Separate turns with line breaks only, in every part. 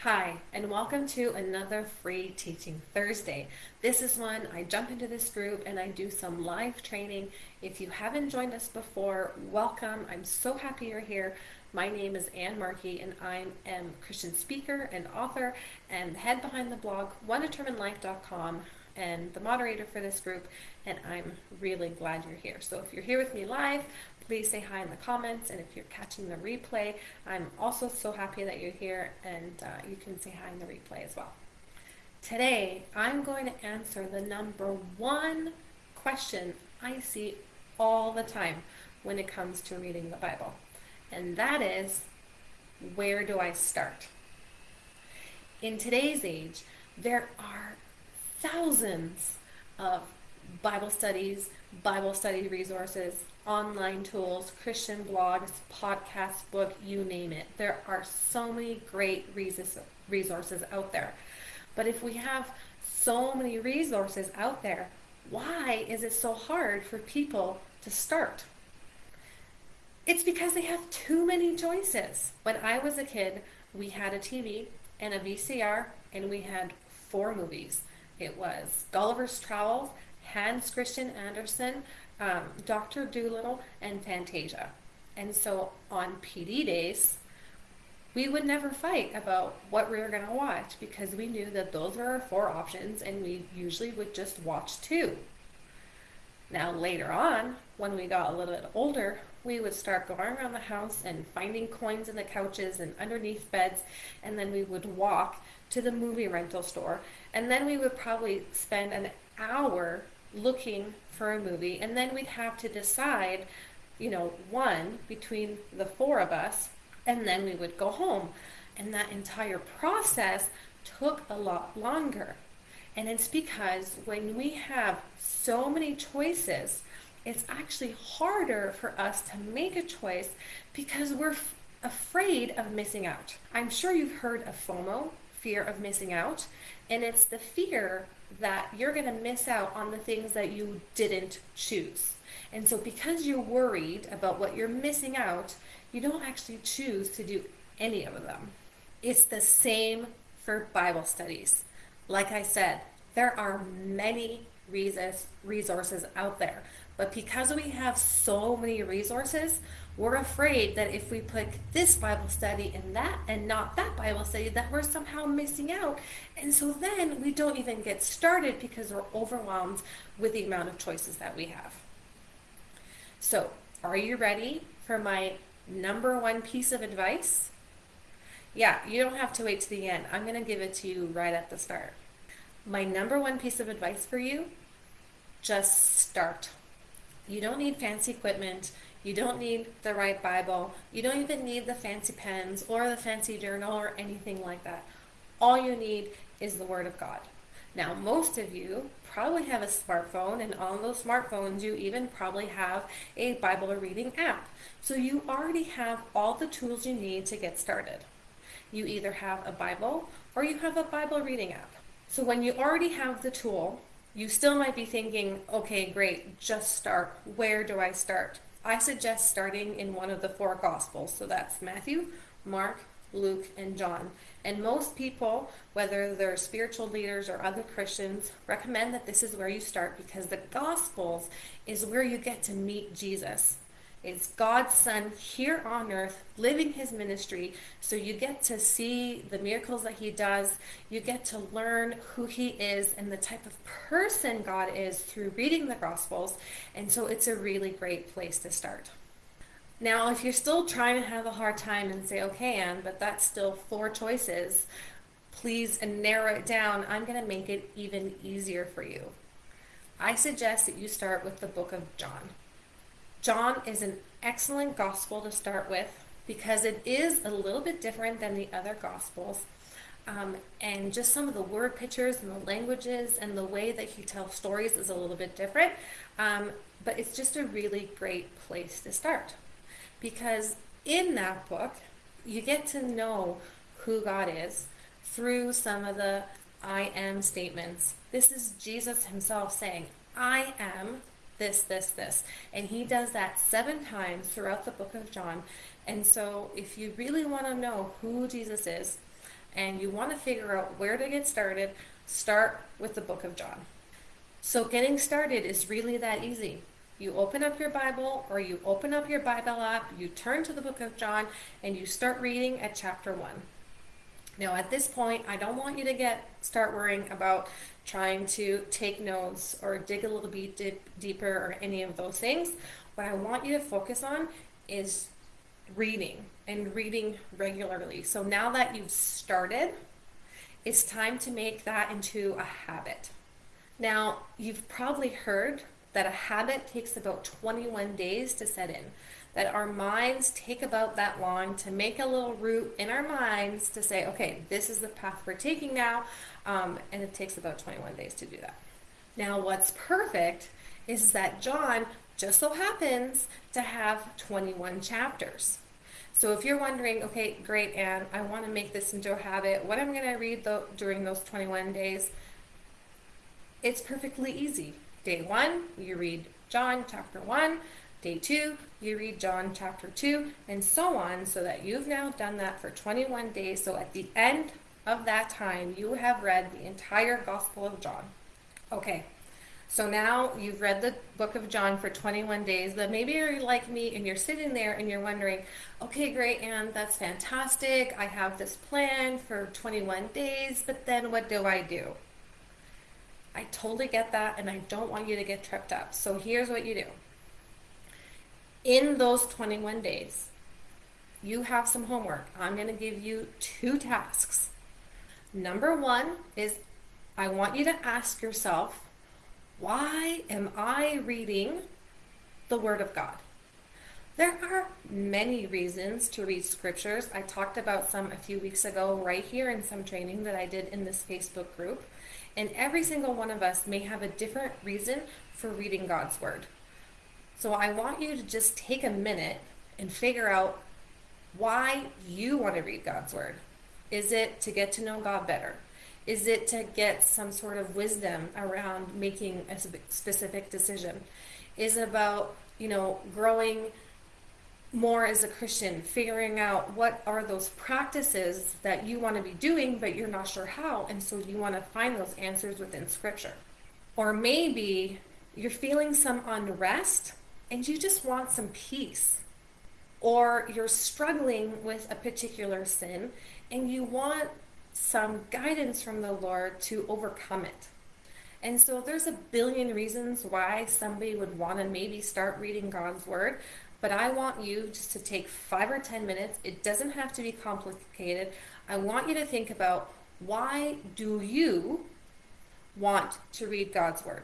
Hi, and welcome to another free Teaching Thursday. This is when I jump into this group and I do some live training. If you haven't joined us before, welcome. I'm so happy you're here. My name is Ann Markey, and I am a Christian speaker and author and head behind the blog onedeterminedlife.com and the moderator for this group. And I'm really glad you're here. So if you're here with me live, please say hi in the comments. And if you're catching the replay, I'm also so happy that you're here and uh, you can say hi in the replay as well. Today, I'm going to answer the number one question I see all the time when it comes to reading the Bible. And that is, where do I start? In today's age, there are thousands of Bible studies, Bible study resources, online tools, Christian blogs, podcasts, book, you name it. There are so many great resources out there. But if we have so many resources out there, why is it so hard for people to start? It's because they have too many choices. When I was a kid, we had a TV and a VCR, and we had four movies. It was Gulliver's Travels, Hans Christian Andersen, um, Dr. Dolittle, and Fantasia. And so on PD days, we would never fight about what we were going to watch because we knew that those were our four options and we usually would just watch two. Now, later on, when we got a little bit older, we would start going around the house and finding coins in the couches and underneath beds, and then we would walk to the movie rental store, and then we would probably spend an hour looking for a movie, and then we'd have to decide, you know, one between the four of us, and then we would go home. And that entire process took a lot longer. And it's because when we have so many choices, it's actually harder for us to make a choice because we're f- afraid of missing out. I'm sure you've heard of FOMO, fear of missing out, and it's the fear that you're going to miss out on the things that you didn't choose. And so, because you're worried about what you're missing out, you don't actually choose to do any of them. It's the same for Bible studies. Like I said, there are many resources out there, but because we have so many resources, we're afraid that if we put this Bible study in that and not that Bible study, that we're somehow missing out. And so then we don't even get started because we're overwhelmed with the amount of choices that we have. So, are you ready for my number one piece of advice? Yeah, you don't have to wait to the end. I'm going to give it to you right at the start. My number one piece of advice for you just start. You don't need fancy equipment. You don't need the right Bible. You don't even need the fancy pens or the fancy journal or anything like that. All you need is the Word of God. Now, most of you probably have a smartphone, and on those smartphones, you even probably have a Bible reading app. So you already have all the tools you need to get started. You either have a Bible or you have a Bible reading app. So when you already have the tool, you still might be thinking, okay, great, just start. Where do I start? I suggest starting in one of the four Gospels. So that's Matthew, Mark, Luke, and John. And most people, whether they're spiritual leaders or other Christians, recommend that this is where you start because the Gospels is where you get to meet Jesus. It's God's Son here on earth living his ministry. So you get to see the miracles that he does. You get to learn who he is and the type of person God is through reading the Gospels. And so it's a really great place to start. Now, if you're still trying to have a hard time and say, okay, Ann, but that's still four choices, please narrow it down. I'm going to make it even easier for you. I suggest that you start with the book of John. John is an excellent gospel to start with because it is a little bit different than the other gospels. Um, and just some of the word pictures and the languages and the way that he tells stories is a little bit different. Um, but it's just a really great place to start because in that book, you get to know who God is through some of the I am statements. This is Jesus himself saying, I am this, this, this. And he does that seven times throughout the book of John. And so if you really want to know who Jesus is and you want to figure out where to get started, start with the book of John. So, getting started is really that easy. You open up your Bible or you open up your Bible app, you turn to the book of John, and you start reading at chapter 1. Now, at this point, I don't want you to get start worrying about trying to take notes or dig a little bit dip, deeper or any of those things. What I want you to focus on is reading and reading regularly. So now that you've started, it's time to make that into a habit. Now, you've probably heard that a habit takes about 21 days to set in, that our minds take about that long to make a little route in our minds to say, okay, this is the path we're taking now, um, and it takes about 21 days to do that. Now, what's perfect is that John just so happens to have 21 chapters. So if you're wondering, okay, great, Anne, I want to make this into a habit, what I'm going to read the, during those 21 days? It's perfectly easy. Day one, you read John chapter 1. Day two, you read John chapter 2, and so on, so that you've now done that for 21 days. So at the end of that time, you have read the entire Gospel of John. Okay, so now you've read the book of John for 21 days, but maybe you're like me and you're sitting there and you're wondering, okay, great, Anne, that's fantastic. I have this plan for 21 days, but then what do I do? I totally get that and I don't want you to get tripped up. So here's what you do. In those 21 days, you have some homework. I'm going to give you two tasks. Number one is I want you to ask yourself, why am I reading the Word of God? There are many reasons to read scriptures. I talked about some a few weeks ago, right here in some training that I did in this Facebook group. And every single one of us may have a different reason for reading God's Word. So I want you to just take a minute and figure out why you want to read God's Word. Is it to get to know God better? Is it to get some sort of wisdom around making a specific decision? Is it about, you know, growing more as a Christian, figuring out what are those practices that you want to be doing, but you're not sure how, and so you want to find those answers within Scripture. Or maybe you're feeling some unrest and you just want some peace. Or you're struggling with a particular sin and you want some guidance from the Lord to overcome it. And so there's a billion reasons why somebody would want to maybe start reading God's Word, but I want you just to take five or 10 minutes. It doesn't have to be complicated. I want you to think about why do you want to read God's Word?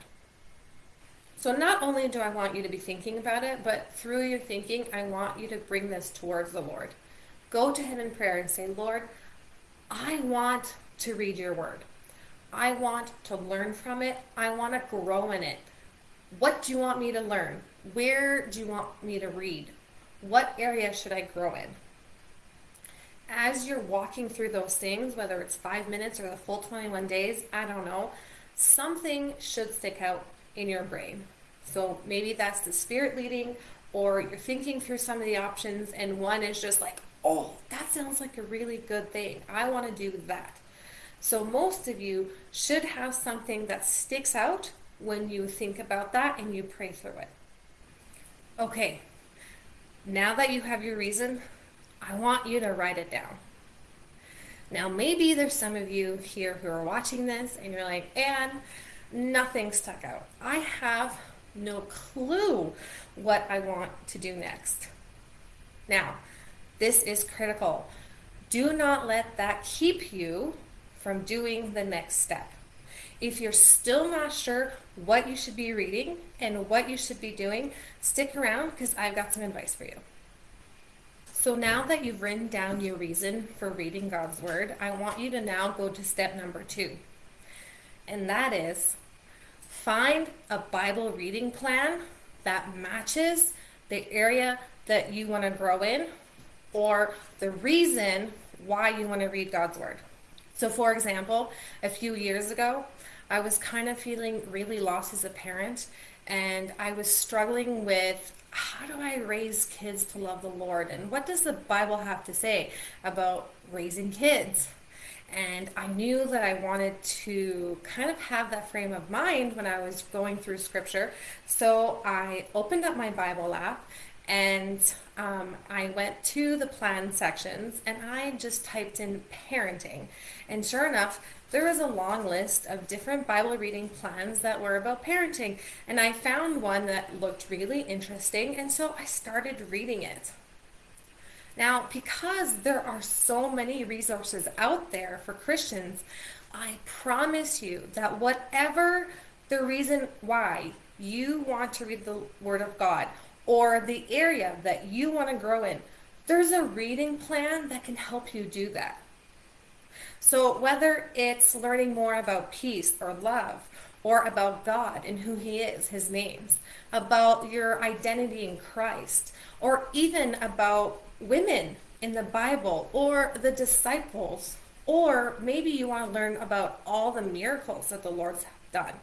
So not only do I want you to be thinking about it, but through your thinking, I want you to bring this towards the Lord. Go to Him in prayer and say, Lord, I want to read your word. I want to learn from it. I want to grow in it. What do you want me to learn? Where do you want me to read? What area should I grow in? As you're walking through those things, whether it's five minutes or the full 21 days, I don't know, something should stick out in your brain. So maybe that's the spirit leading, or you're thinking through some of the options, and one is just like, oh, that sounds like a really good thing. I want to do that. So most of you should have something that sticks out when you think about that and you pray through it. Okay, now that you have your reason, I want you to write it down. Now, maybe there's some of you here who are watching this and you're like, Anne, nothing stuck out. I have no clue what I want to do next. Now, this is critical. Do not let that keep you from doing the next step. If you're still not sure what you should be reading and what you should be doing, stick around because I've got some advice for you. So now that you've written down your reason for reading God's Word, I want you to now go to step number two. And that is find a Bible reading plan that matches the area that you want to grow in or the reason why you want to read God's Word. So, for example, a few years ago, I was kind of feeling really lost as a parent, and I was struggling with how do I raise kids to love the Lord, and what does the Bible have to say about raising kids? And I knew that I wanted to kind of have that frame of mind when I was going through scripture. So I opened up my Bible app and um, I went to the plan sections and I just typed in parenting. And sure enough, there was a long list of different Bible reading plans that were about parenting. And I found one that looked really interesting, and so I started reading it. Now, because there are so many resources out there for Christians, I promise you that whatever the reason why you want to read the Word of God or the area that you want to grow in, there's a reading plan that can help you do that. So, whether it's learning more about peace or love, or about God and who He is, His names, about your identity in Christ, or even about women in the Bible or the disciples, or maybe you want to learn about all the miracles that the Lord's done.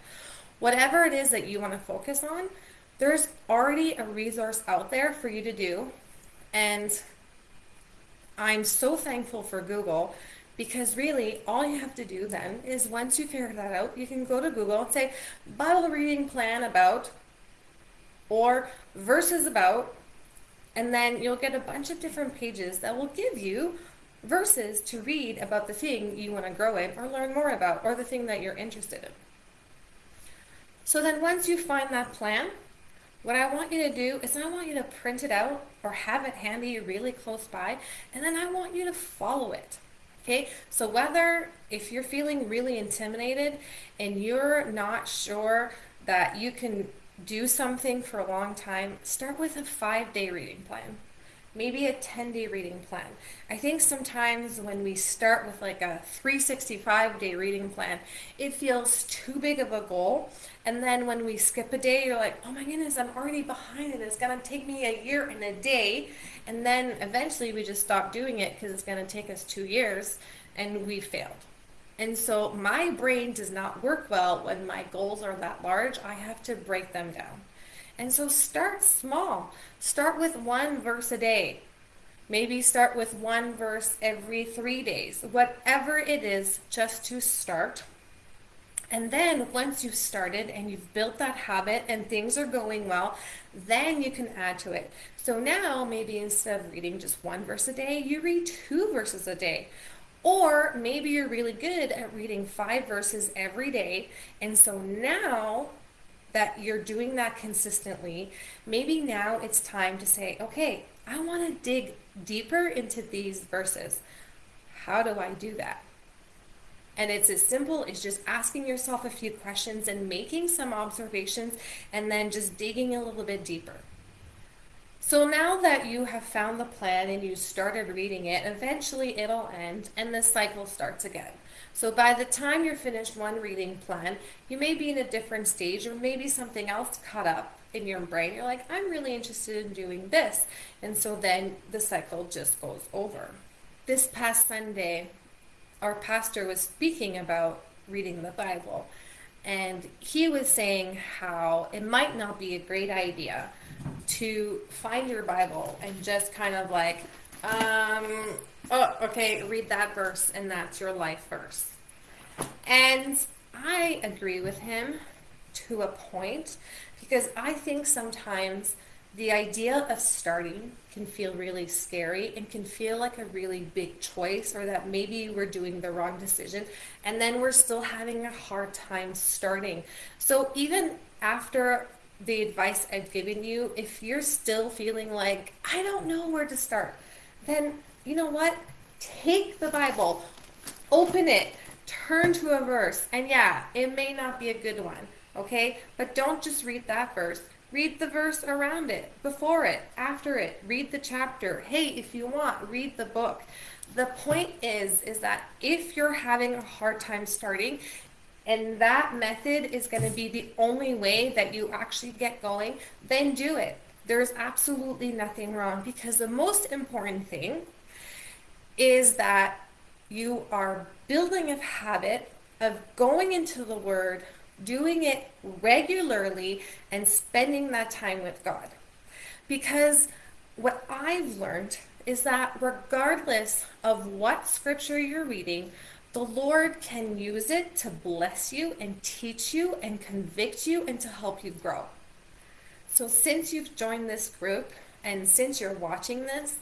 Whatever it is that you want to focus on, there's already a resource out there for you to do. And I'm so thankful for Google because really all you have to do then is once you figure that out, you can go to Google and say Bible reading plan about or verses about and then you'll get a bunch of different pages that will give you verses to read about the thing you want to grow in or learn more about or the thing that you're interested in. So then once you find that plan, what I want you to do is I want you to print it out or have it handy really close by, and then I want you to follow it. Okay, so whether if you're feeling really intimidated and you're not sure that you can do something for a long time, start with a five day reading plan. Maybe a 10 day reading plan. I think sometimes when we start with like a 365 day reading plan, it feels too big of a goal. And then when we skip a day, you're like, oh my goodness, I'm already behind it. It's going to take me a year and a day. And then eventually we just stop doing it because it's going to take us two years and we failed. And so my brain does not work well when my goals are that large. I have to break them down. And so start small. Start with one verse a day. Maybe start with one verse every three days. Whatever it is, just to start. And then once you've started and you've built that habit and things are going well, then you can add to it. So now maybe instead of reading just one verse a day, you read two verses a day. Or maybe you're really good at reading five verses every day. And so now that you're doing that consistently, maybe now it's time to say, okay, I want to dig deeper into these verses. How do I do that? And it's as simple as just asking yourself a few questions and making some observations and then just digging a little bit deeper. So now that you have found the plan and you started reading it, eventually it'll end and the cycle starts again. So by the time you're finished one reading plan, you may be in a different stage or maybe something else caught up in your brain. You're like, I'm really interested in doing this. And so then the cycle just goes over. This past Sunday, our pastor was speaking about reading the Bible. And he was saying how it might not be a great idea to find your Bible and just kind of like, um, oh, okay, read that verse and that's your life verse. And I agree with him to a point because I think sometimes the idea of starting can feel really scary and can feel like a really big choice or that maybe we're doing the wrong decision and then we're still having a hard time starting. So even after the advice I've given you, if you're still feeling like, I don't know where to start, then you know what? Take the Bible, open it, turn to a verse, and yeah, it may not be a good one, okay? But don't just read that verse. Read the verse around it, before it, after it. Read the chapter. Hey, if you want, read the book. The point is is that if you're having a hard time starting, and that method is going to be the only way that you actually get going, then do it. There's absolutely nothing wrong because the most important thing is that you are building a habit of going into the Word, doing it regularly, and spending that time with God. Because what I've learned is that regardless of what scripture you're reading, the Lord can use it to bless you and teach you and convict you and to help you grow. So, since you've joined this group and since you're watching this,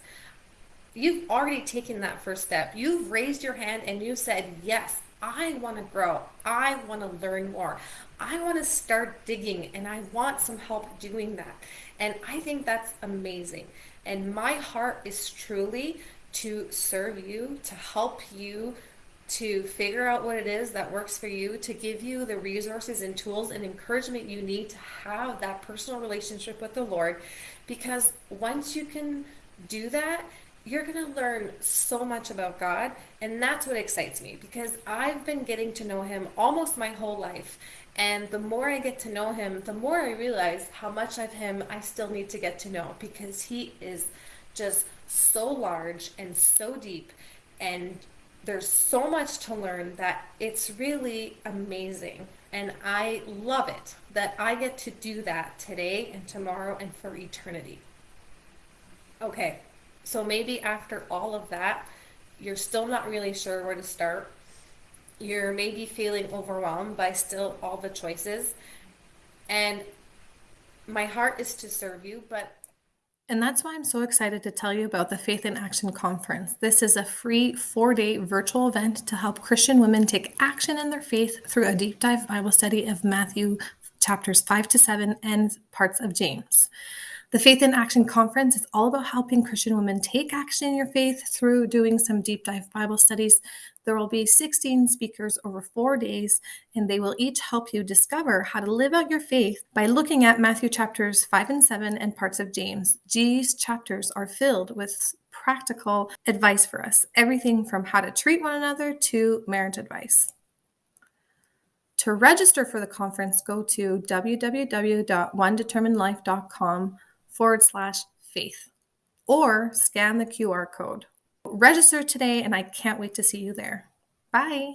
you've already taken that first step. You've raised your hand and you said, Yes, I want to grow. I want to learn more. I want to start digging and I want some help doing that. And I think that's amazing. And my heart is truly to serve you, to help you to figure out what it is that works for you, to give you the resources and tools and encouragement you need to have that personal relationship with the Lord. Because once you can do that, you're going to learn so much about God. And that's what excites me because I've been getting to know Him almost my whole life. And the more I get to know Him, the more I realize how much of Him I still need to get to know because He is just so large and so deep. And there's so much to learn that it's really amazing. And I love it that I get to do that today and tomorrow and for eternity. Okay, so maybe after all of that, you're still not really sure where to start. You're maybe feeling overwhelmed by still all the choices. And my heart is to serve you, but
and that's why I'm so excited to tell you about the Faith in Action Conference. This is a free four day virtual event to help Christian women take action in their faith through a deep dive Bible study of Matthew chapters 5 to 7 and parts of James. The Faith in Action Conference is all about helping Christian women take action in your faith through doing some deep dive Bible studies. There will be 16 speakers over four days, and they will each help you discover how to live out your faith by looking at Matthew chapters 5 and 7 and parts of James. These chapters are filled with practical advice for us everything from how to treat one another to marriage advice. To register for the conference, go to www.onedeterminedlife.com forward slash faith or scan the QR code. Register today, and I can't wait to see you there. Bye.